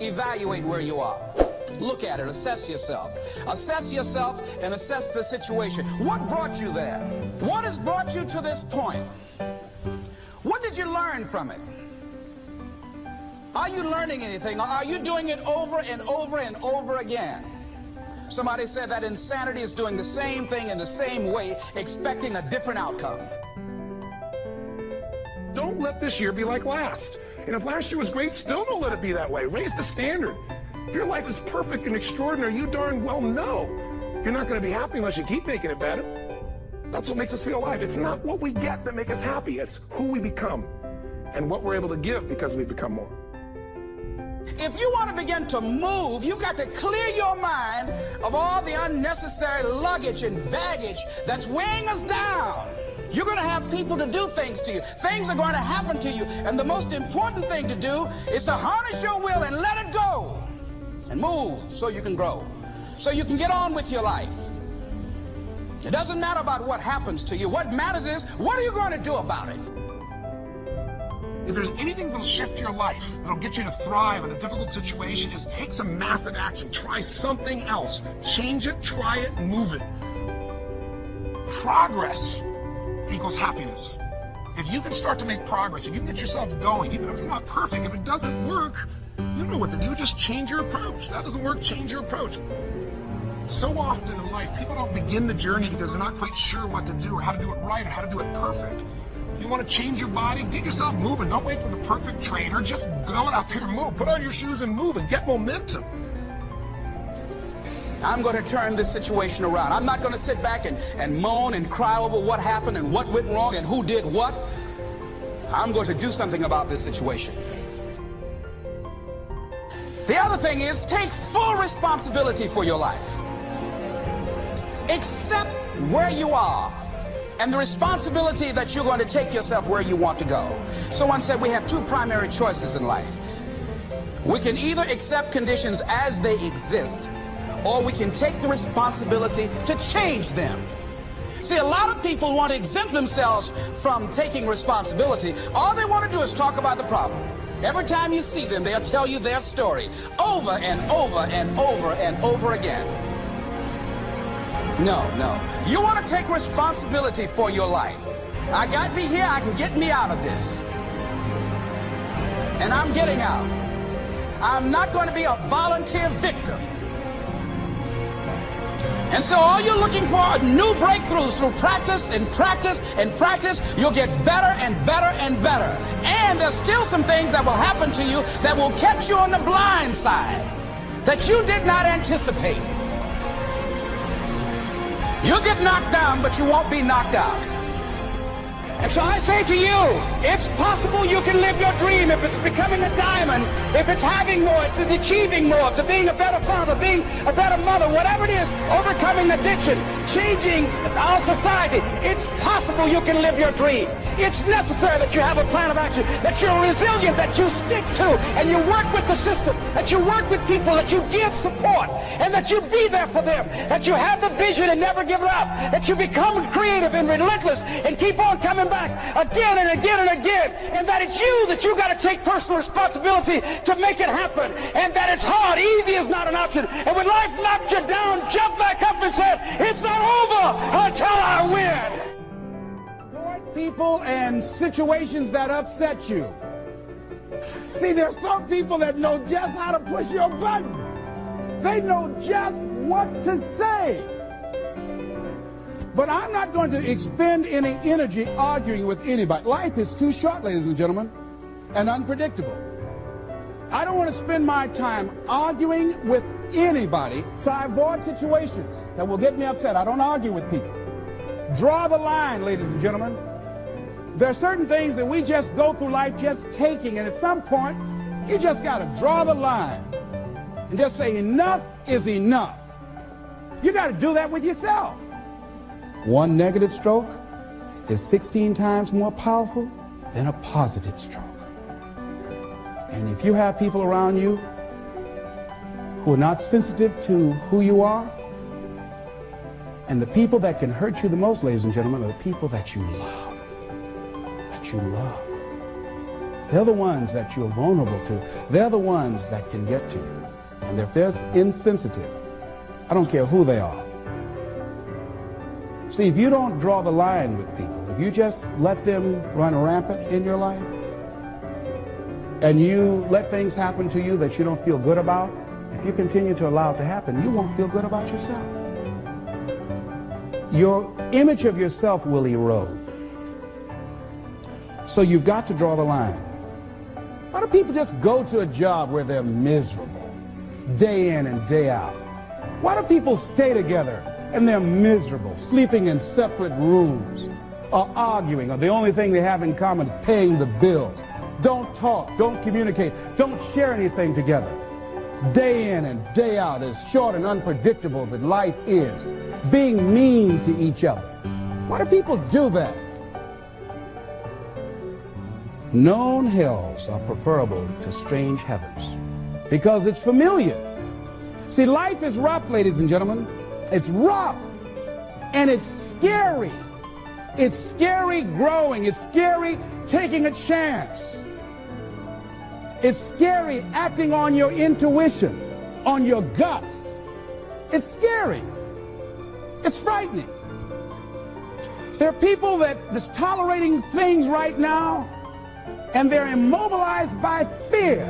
evaluate where you are. Look at it, assess yourself. Assess yourself and assess the situation. What brought you there? What has brought you to this point? What did you learn from it? Are you learning anything? Or are you doing it over and over and over again? Somebody said that insanity is doing the same thing in the same way, expecting a different outcome. Don't let this year be like last. And if last year was great, still don't let it be that way. Raise the standard. If your life is perfect and extraordinary, you darn well know you're not going to be happy unless you keep making it better. That's what makes us feel alive. It's not what we get that make us happy. It's who we become and what we're able to give because we become more. If you want to begin to move, you've got to clear your mind of all the unnecessary luggage and baggage that's weighing us down. You're going to have people to do things to you. Things are going to happen to you. And the most important thing to do is to harness your will and let it go and move so you can grow, so you can get on with your life. It doesn't matter about what happens to you. What matters is, what are you going to do about it? If there's anything that'll shift your life, that'll get you to thrive in a difficult situation, is take some massive action. Try something else. Change it, try it, move it. Progress equals happiness. If you can start to make progress, if you can get yourself going, even if it's not perfect, if it doesn't work, you know what to do. Just change your approach. That doesn't work, change your approach. So often in life, people don't begin the journey because they're not quite sure what to do or how to do it right or how to do it perfect. If you want to change your body? Get yourself moving. Don't wait for the perfect trainer. Just go out there and move. Put on your shoes and move and get momentum. I'm going to turn this situation around. I'm not going to sit back and, and moan and cry over what happened and what went wrong and who did what. I'm going to do something about this situation. The other thing is take full responsibility for your life. Accept where you are and the responsibility that you're going to take yourself where you want to go. Someone said we have two primary choices in life. We can either accept conditions as they exist, or we can take the responsibility to change them. See, a lot of people want to exempt themselves from taking responsibility. All they want to do is talk about the problem. Every time you see them, they'll tell you their story over and over and over and over again. No, no. You want to take responsibility for your life. I got me here, I can get me out of this. And I'm getting out. I'm not going to be a volunteer victim. And so all you're looking for are new breakthroughs through practice and practice and practice. You'll get better and better and better. And there's still some things that will happen to you that will catch you on the blind side that you did not anticipate. You'll get knocked down, but you won't be knocked out. And so I say to you, it's possible you can live your dream if it's becoming a diamond, if it's having more, if it's achieving more, if it's being a better father, being a better mother, whatever it is, overcoming addiction, changing our society. It's possible you can live your dream. It's necessary that you have a plan of action, that you're resilient, that you stick to, and you work with the system, that you work with people, that you give support, and that you be there for them, that you have the vision and never give up, that you become creative and relentless and keep on coming back again and again and again, and that it's you that you got to take personal responsibility to make it happen, and that it's hard. Easy is not an option. And when life knocks you down, jump back up and say, it's not over until I win people and situations that upset you. See, there's some people that know just how to push your button. They know just what to say. But I'm not going to expend any energy arguing with anybody. Life is too short, ladies and gentlemen, and unpredictable. I don't want to spend my time arguing with anybody, so I avoid situations that will get me upset. I don't argue with people. Draw the line, ladies and gentlemen. There are certain things that we just go through life just taking, and at some point, you just got to draw the line and just say, enough is enough. You got to do that with yourself. One negative stroke is 16 times more powerful than a positive stroke. And if you have people around you who are not sensitive to who you are, and the people that can hurt you the most, ladies and gentlemen, are the people that you love you love. They're the ones that you're vulnerable to. They're the ones that can get to you. And if they're insensitive, I don't care who they are. See, if you don't draw the line with people, if you just let them run rampant in your life, and you let things happen to you that you don't feel good about, if you continue to allow it to happen, you won't feel good about yourself. Your image of yourself will erode. So you've got to draw the line. Why do people just go to a job where they're miserable, day in and day out? Why do people stay together and they're miserable, sleeping in separate rooms, or arguing, or the only thing they have in common is paying the bills? Don't talk, don't communicate, don't share anything together. Day in and day out, as short and unpredictable that life is, being mean to each other. Why do people do that? Known hells are preferable to strange heavens because it's familiar. See, life is rough, ladies and gentlemen. It's rough and it's scary. It's scary growing. It's scary taking a chance. It's scary acting on your intuition, on your guts. It's scary. It's frightening. There are people that that is tolerating things right now and they're immobilized by fear.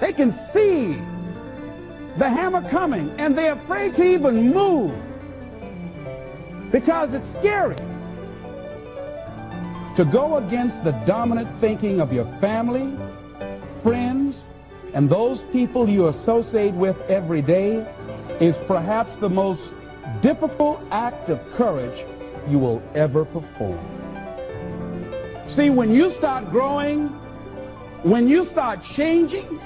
They can see the hammer coming and they're afraid to even move because it's scary. To go against the dominant thinking of your family, friends, and those people you associate with every day is perhaps the most difficult act of courage you will ever perform. See, when you start growing, when you start changing,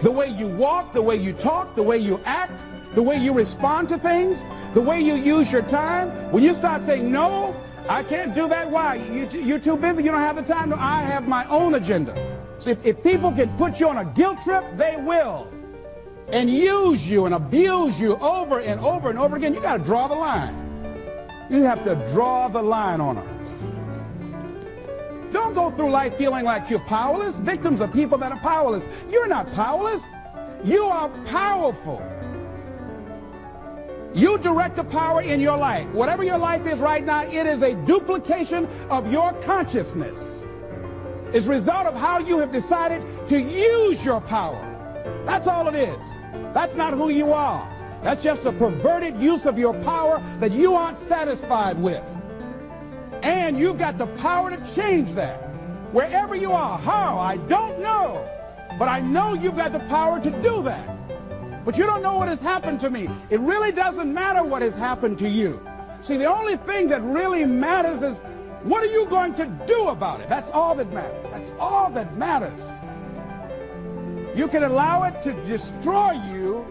the way you walk, the way you talk, the way you act, the way you respond to things, the way you use your time, when you start saying, no, I can't do that, why? You, you're too busy, you don't have the time. No, I have my own agenda. So if, if people can put you on a guilt trip, they will. And use you and abuse you over and over and over again. You got to draw the line. You have to draw the line on them. Go through life feeling like you're powerless. Victims are people that are powerless. You're not powerless. You are powerful. You direct the power in your life. Whatever your life is right now, it is a duplication of your consciousness. It's a result of how you have decided to use your power. That's all it is. That's not who you are. That's just a perverted use of your power that you aren't satisfied with. And you've got the power to change that. Wherever you are, how, I don't know. But I know you've got the power to do that. But you don't know what has happened to me. It really doesn't matter what has happened to you. See, the only thing that really matters is what are you going to do about it? That's all that matters. That's all that matters. You can allow it to destroy you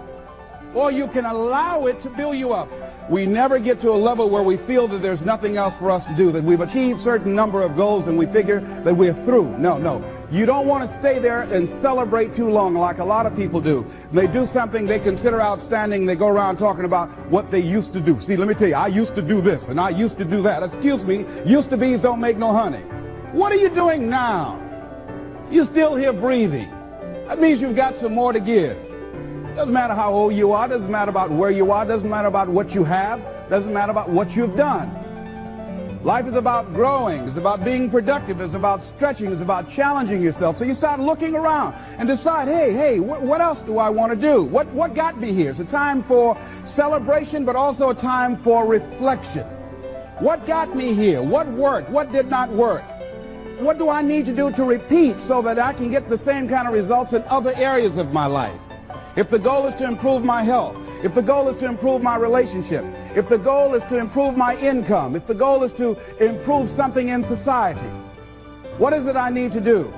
or you can allow it to build you up. We never get to a level where we feel that there's nothing else for us to do, that we've achieved certain number of goals and we figure that we're through. No, no. You don't want to stay there and celebrate too long like a lot of people do. They do something they consider outstanding. They go around talking about what they used to do. See, let me tell you, I used to do this and I used to do that. Excuse me, used to be's don't make no honey. What are you doing now? You're still here breathing. That means you've got some more to give. Doesn't matter how old you are, doesn't matter about where you are, doesn't matter about what you have, doesn't matter about what you've done. Life is about growing. It's about being productive. It's about stretching. It's about challenging yourself. So you start looking around and decide, hey, hey, wh what else do I want to do? What, what got me here? It's a time for celebration, but also a time for reflection. What got me here? What worked? What did not work? What do I need to do to repeat so that I can get the same kind of results in other areas of my life? If the goal is to improve my health, if the goal is to improve my relationship, if the goal is to improve my income, if the goal is to improve something in society, what is it I need to do?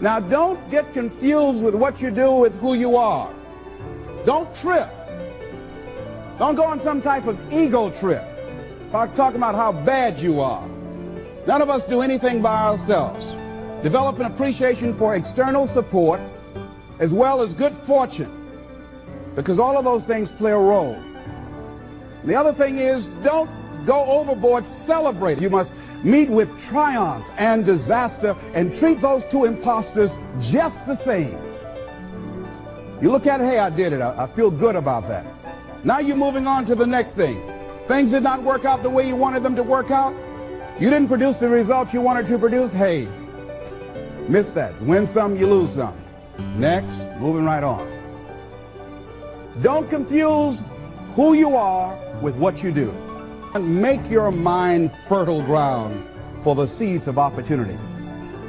Now, don't get confused with what you do with who you are. Don't trip. Don't go on some type of ego trip. Talk, talking about how bad you are. None of us do anything by ourselves. Develop an appreciation for external support as well as good fortune because all of those things play a role. The other thing is don't go overboard celebrating. You must meet with triumph and disaster and treat those two imposters just the same. You look at hey, I did it. I, I feel good about that. Now you're moving on to the next thing. Things did not work out the way you wanted them to work out. You didn't produce the results you wanted to produce. Hey, miss that. Win some, you lose some. Next, moving right on. Don't confuse who you are with what you do. And make your mind fertile ground for the seeds of opportunity.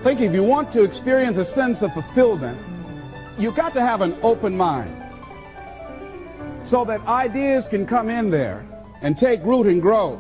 Think if you want to experience a sense of fulfillment, you've got to have an open mind so that ideas can come in there and take root and grow.